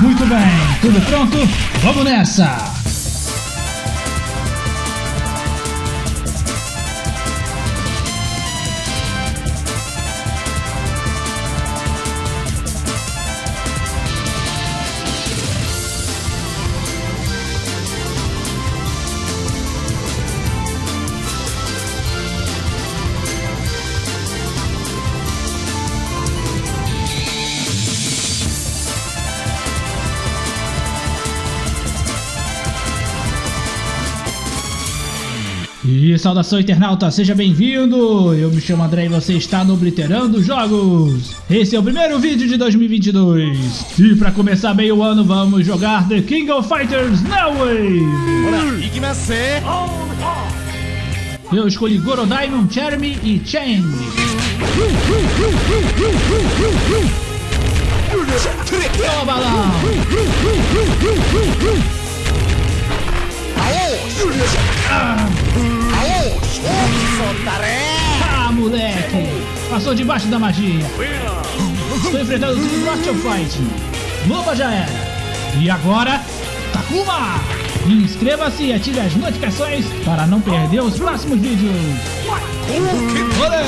Muito bem, tudo pronto? Vamos nessa! Saudação internauta, seja bem-vindo! Eu me chamo André e você está no Obliterando Jogos! Esse é o primeiro vídeo de 2022! E para começar bem o ano, vamos jogar The King of Fighters Now! Eu escolhi Gorodaimon, Chermi e Chen! Toma balão! Ah! Moleque! Passou debaixo da magia! Estou enfrentando o Art of Fight! Loba já era! E agora, Takuma! Inscreva-se e ative as notificações para não perder os próximos vídeos! Olé!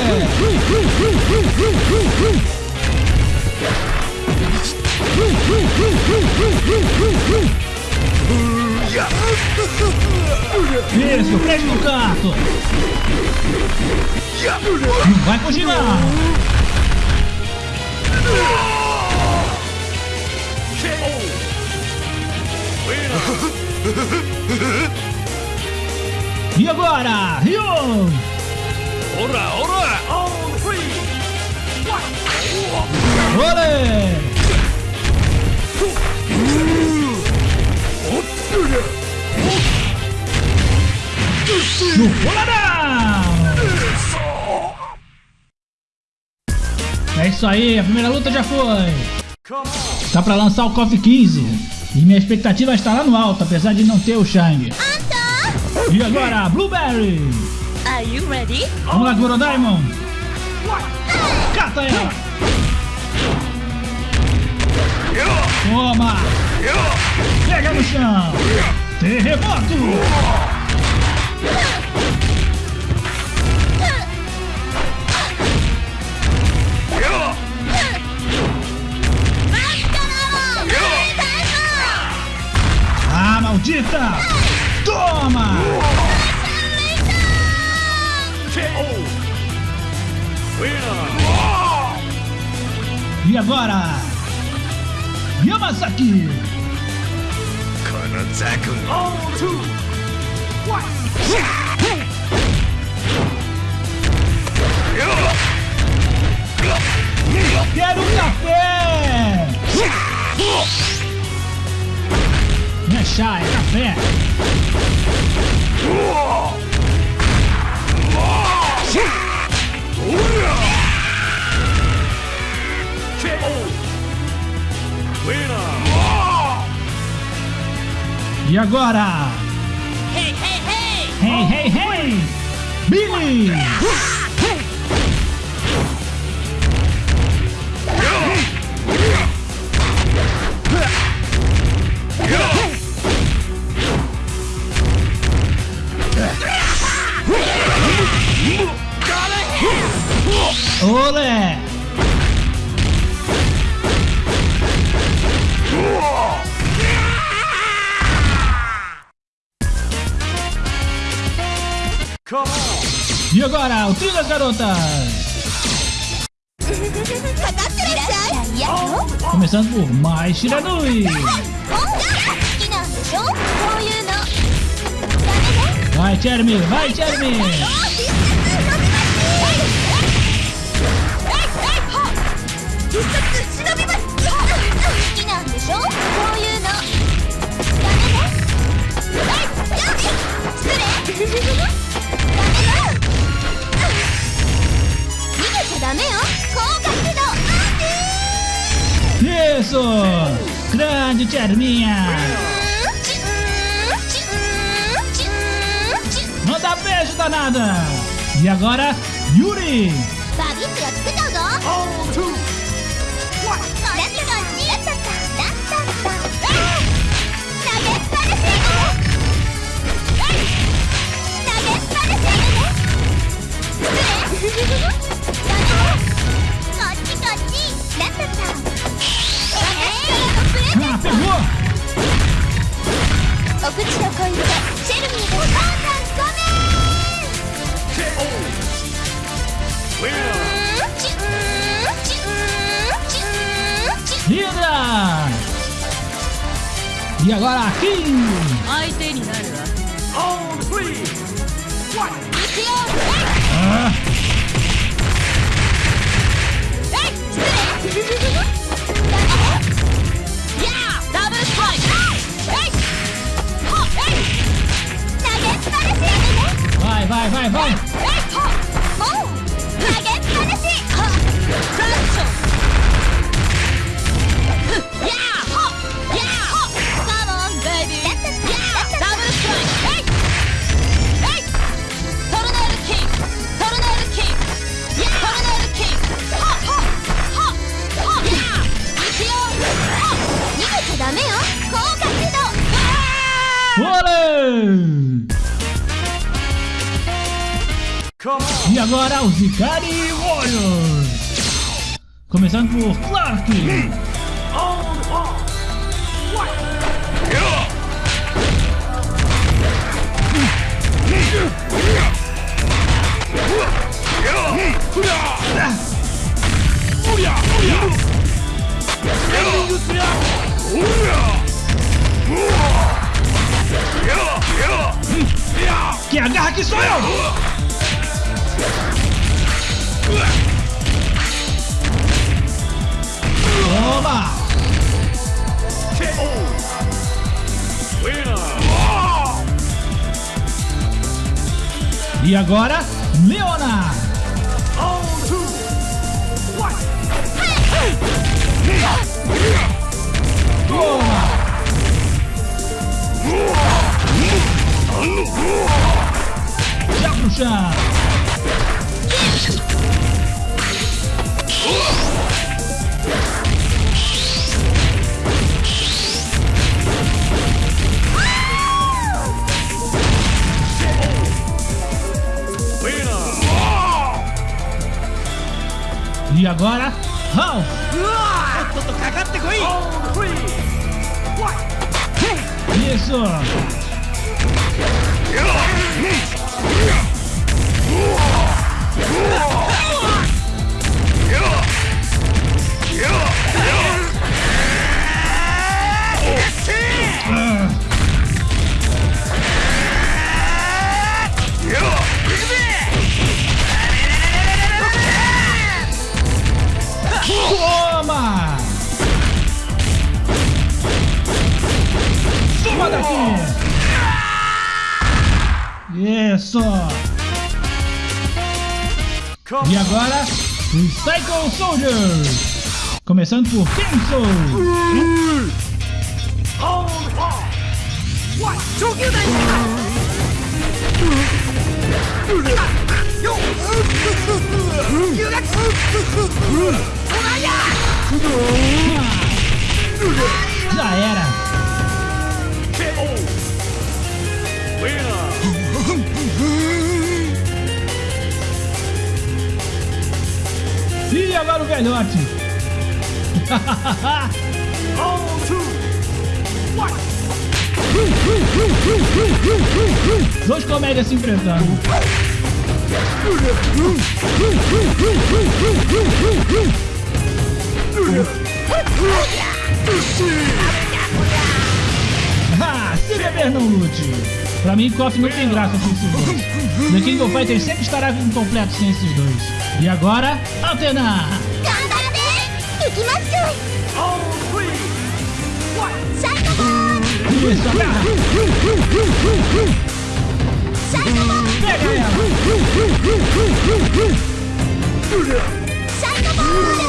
Isso, prende no canto! Não vai fugir não! E agora, Ryo! Ora, ora! Olé! No boladão! É isso aí, a primeira luta já foi! Tá pra lançar o KOF 15 e minha expectativa está lá no alto, apesar de não ter o Shang. E agora, Blueberry! Are you ready? Vamos lá, Goro Diamond! Cata ela! Toma! Pega no chão! Terremoto! Anitta! Toma! E agora? Yamazaki! Kanazaki! All two! One! Quero um café! Chá, é café! E agora? Hey, hey, hey! Hey, hey, hey! Billy! E agora, o Trilhas Garotas! Começando por Mais Shiranui! É vai, Jeremy! Vai, Jeremy! Hey! ダメよ高架起動アーティー Isso! Grande Tcherninha! Manda beijo danada! E agora, Yuri! E agora aqui! Ah. E agora os Ikari Warriors. Começando por Clark. Que agarra que sou eu! E agora, Leona! Já pro! agora. Hall! Isso! espadachim! Isso! E agora, os Psycho Soldiers! Começando por Kenzo! Hold on! What? velhote. Dois comédias se enfrentando. Ah, se beber não lute. Pra mim, KOF não tem graça com esses dois. No King of Fighters sempre estará incompleto sem esses dois. E agora, Atena! Isso, agarra! Pega ela! Psycho Bomb!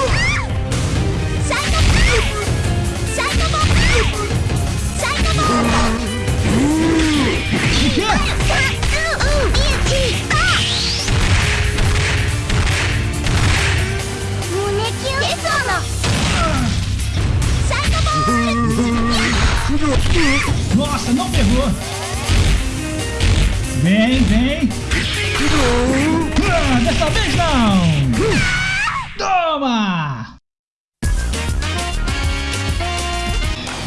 Psycho Bomb!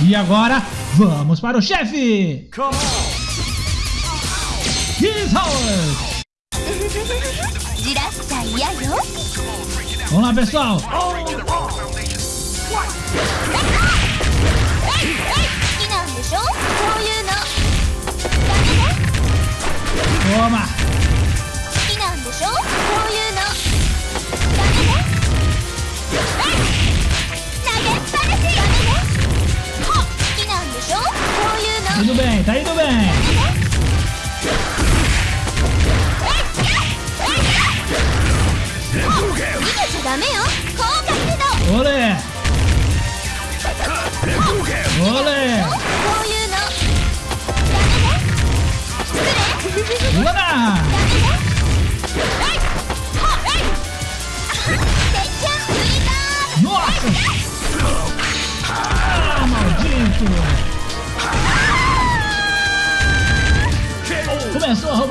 E agora, vamos para o chefe! Vamos lá, pessoal! Toma!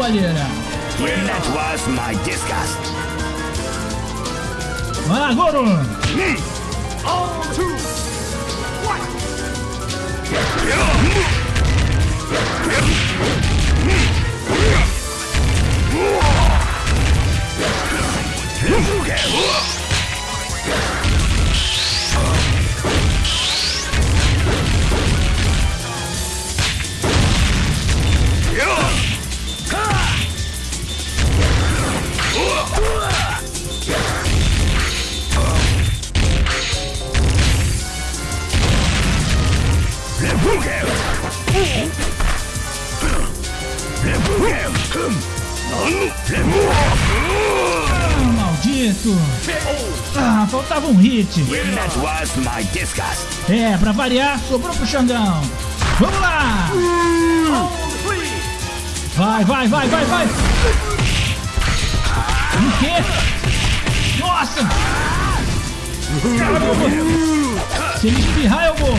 Começou a roubalheira! That was my disgust. Vai lá, Goro! Ah, Ah, faltava um hit! É, pra variar, sobrou pro Xandão! Vamos lá! Vai, vai, vai, vai, vai! O quê? Nossa! Caramba! Se ele espirrar, eu morro!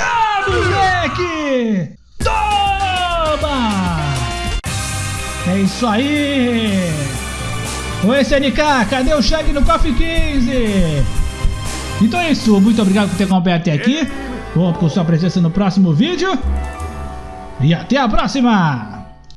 Ah, moleque! Toma! É isso aí! Oi, SNK, cadê o Shag no KOF 15? Então é isso, muito obrigado por ter acompanhado até aqui. Conto com sua presença no próximo vídeo. E até a próxima!